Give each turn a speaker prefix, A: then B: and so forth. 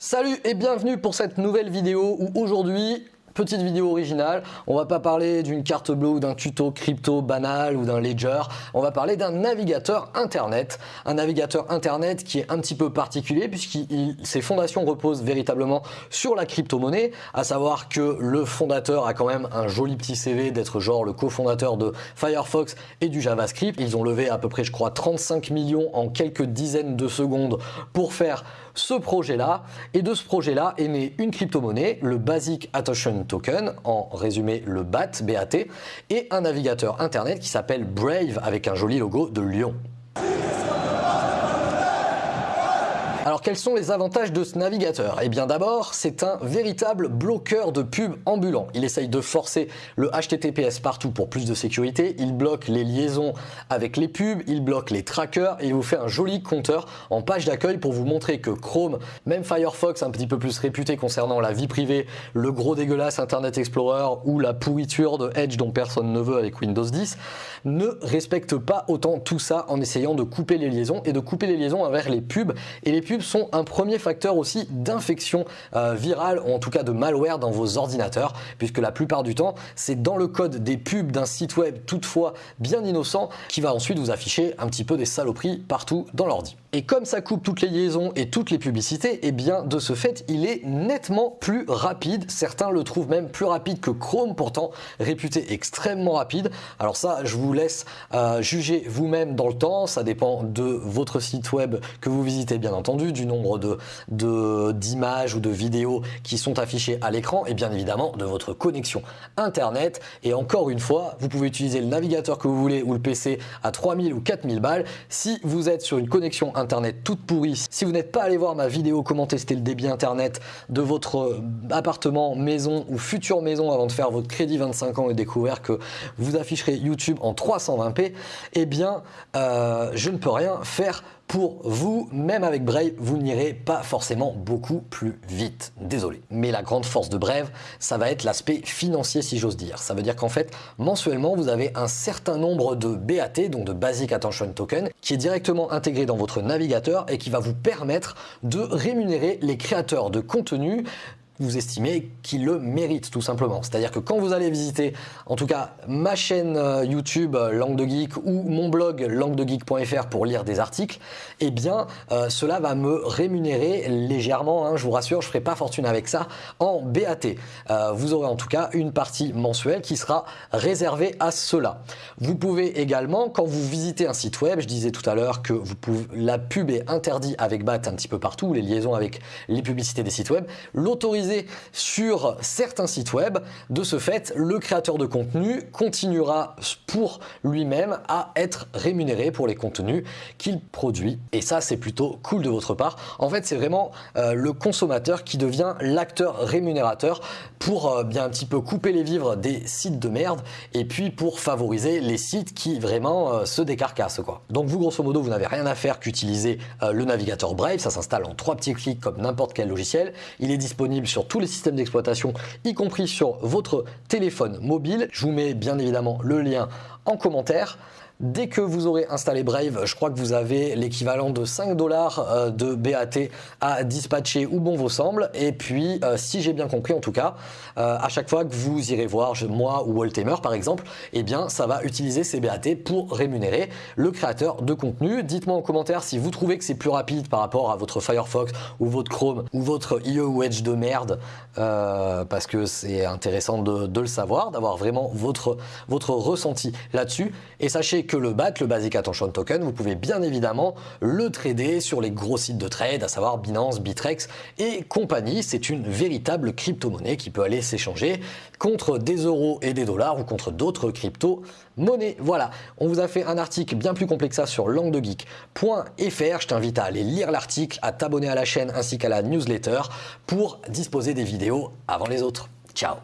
A: Salut et bienvenue pour cette nouvelle vidéo où aujourd'hui Petite vidéo originale, on va pas parler d'une carte bleue ou d'un tuto crypto banal ou d'un ledger, on va parler d'un navigateur internet, un navigateur internet qui est un petit peu particulier puisque ses fondations reposent véritablement sur la crypto-monnaie, à savoir que le fondateur a quand même un joli petit CV d'être genre le cofondateur de Firefox et du JavaScript. Ils ont levé à peu près je crois 35 millions en quelques dizaines de secondes pour faire ce projet-là. Et de ce projet-là est né une crypto-monnaie, le Basic Attention Token, en résumé le BAT, BAT, et un navigateur internet qui s'appelle Brave avec un joli logo de lion. Alors quels sont les avantages de ce navigateur? Eh bien d'abord, c'est un véritable bloqueur de pub ambulant. Il essaye de forcer le HTTPS partout pour plus de sécurité, il bloque les liaisons avec les pubs, il bloque les trackers et il vous fait un joli compteur en page d'accueil pour vous montrer que Chrome, même Firefox un petit peu plus réputé concernant la vie privée, le gros dégueulasse Internet Explorer ou la pourriture de Edge dont personne ne veut avec Windows 10, ne respecte pas autant tout ça en essayant de couper les liaisons et de couper les liaisons pubs. Et les pubs sont un premier facteur aussi d'infection euh, virale ou en tout cas de malware dans vos ordinateurs puisque la plupart du temps c'est dans le code des pubs d'un site web toutefois bien innocent qui va ensuite vous afficher un petit peu des saloperies partout dans l'ordi. Et comme ça coupe toutes les liaisons et toutes les publicités, et eh bien de ce fait, il est nettement plus rapide. Certains le trouvent même plus rapide que Chrome, pourtant réputé extrêmement rapide. Alors ça, je vous laisse euh, juger vous-même dans le temps. Ça dépend de votre site web que vous visitez, bien entendu, du nombre de d'images ou de vidéos qui sont affichées à l'écran, et bien évidemment de votre connexion Internet. Et encore une fois, vous pouvez utiliser le navigateur que vous voulez ou le PC à 3000 ou 4000 balles. Si vous êtes sur une connexion internet toute pourrie. Si vous n'êtes pas allé voir ma vidéo comment tester le débit internet de votre euh, appartement, maison ou future maison avant de faire votre crédit 25 ans et découvrir que vous afficherez YouTube en 320p, eh bien euh, je ne peux rien faire pour vous, même avec Brave, vous n'irez pas forcément beaucoup plus vite. Désolé. Mais la grande force de Brave, ça va être l'aspect financier si j'ose dire. Ça veut dire qu'en fait, mensuellement, vous avez un certain nombre de BAT, donc de Basic Attention Token, qui est directement intégré dans votre navigateur et qui va vous permettre de rémunérer les créateurs de contenu vous estimez qu'il le mérite tout simplement. C'est-à-dire que quand vous allez visiter, en tout cas ma chaîne euh, YouTube euh, Langue de Geek ou mon blog languedegeek.fr pour lire des articles, eh bien euh, cela va me rémunérer légèrement, hein, je vous rassure, je ne ferai pas fortune avec ça, en BAT. vous aurez en tout cas une partie mensuelle qui sera réservée à cela. Vous pouvez également, quand vous visitez un site web, je disais tout à l'heure que vous pouvez, la pub est interdite avec BAT un petit peu partout, les liaisons avec les publicités des sites web, l'autoriser sur certains sites web. De ce fait, le créateur de contenu continuera pour lui-même à être rémunéré pour les contenus qu'il produit. Et ça, c'est plutôt cool de votre part. En fait, c'est vraiment euh, le consommateur qui devient l'acteur rémunérateur pour euh, bien un petit peu couper les vivres des sites de merde et puis pour favoriser les sites qui vraiment euh, se décarcassent. Quoi. Donc vous, grosso modo, vous n'avez rien à faire qu'utiliser le navigateur Brave. Ça s'installe en trois petits clics comme n'importe quel logiciel. Il est disponible sur tous les systèmes d'exploitation, y compris sur votre téléphone mobile. Je vous mets bien évidemment le lien en commentaire. Dès que vous aurez installé Brave, je crois que vous avez l'équivalent de 5 dollars euh, de BAT à dispatcher où bon vous semble. Et puis, euh, si j'ai bien compris en tout cas, euh, à chaque fois que vous irez voir moi ou Waltemer par exemple, eh bien ça va utiliser ces BAT pour rémunérer le créateur de contenu. Dites-moi en commentaire si vous trouvez que c'est plus rapide par rapport à votre Firefox ou votre Chrome ou votre IE ou Edge de merde, parce que c'est intéressant de, le savoir, d'avoir vraiment votre, votre ressenti là-dessus. Et sachez que le BAT, le Basic Attention Token, vous pouvez bien évidemment le trader sur les gros sites de trade, à savoir Binance, Bitrex et compagnie. C'est une véritable crypto-monnaie qui peut aller s'échanger contre des euros et des dollars ou contre d'autres crypto-monnaies. Voilà, on vous a fait un article bien plus complexe ça sur languedegeek.fr. Je t'invite à aller lire l'article, à t'abonner à la chaîne ainsi qu'à la newsletter pour disposer des vidéos avant les autres. Ciao